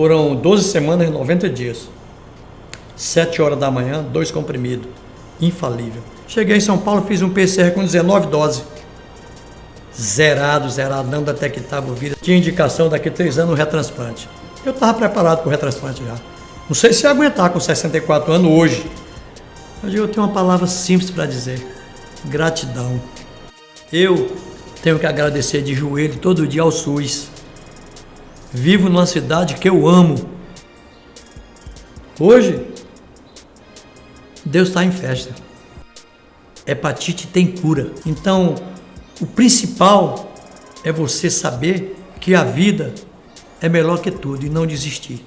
Foram 12 semanas e 90 dias. 7 horas da manhã, dois comprimidos. Infalível. Cheguei em São Paulo, fiz um PCR com 19 doses. Zerado, zerado, não detectava o vírus. Tinha indicação daqui a três anos o retransplante. Eu estava preparado para o retransplante já. Não sei se ia aguentar com 64 anos hoje. Mas eu tenho uma palavra simples para dizer: gratidão. Eu tenho que agradecer de joelho todo dia ao SUS. Vivo numa cidade que eu amo. Hoje, Deus está em festa. Hepatite tem cura. Então, o principal é você saber que a vida é melhor que tudo e não desistir.